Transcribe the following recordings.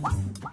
What?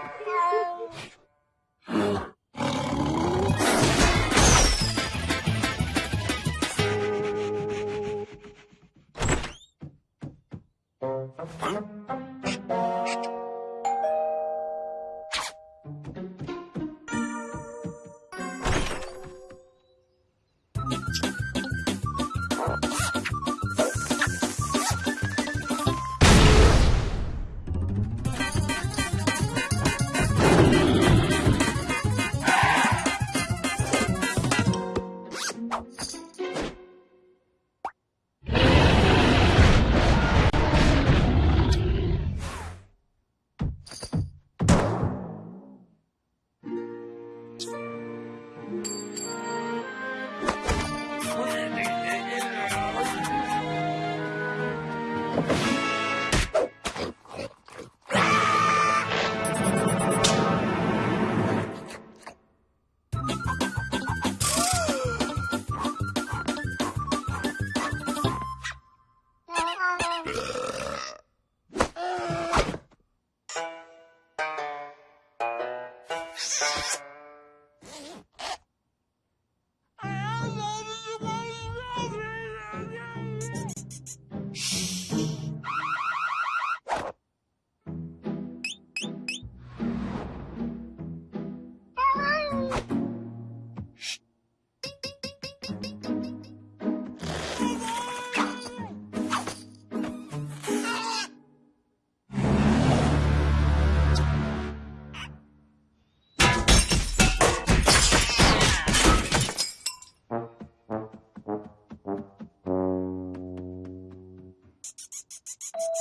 Hello.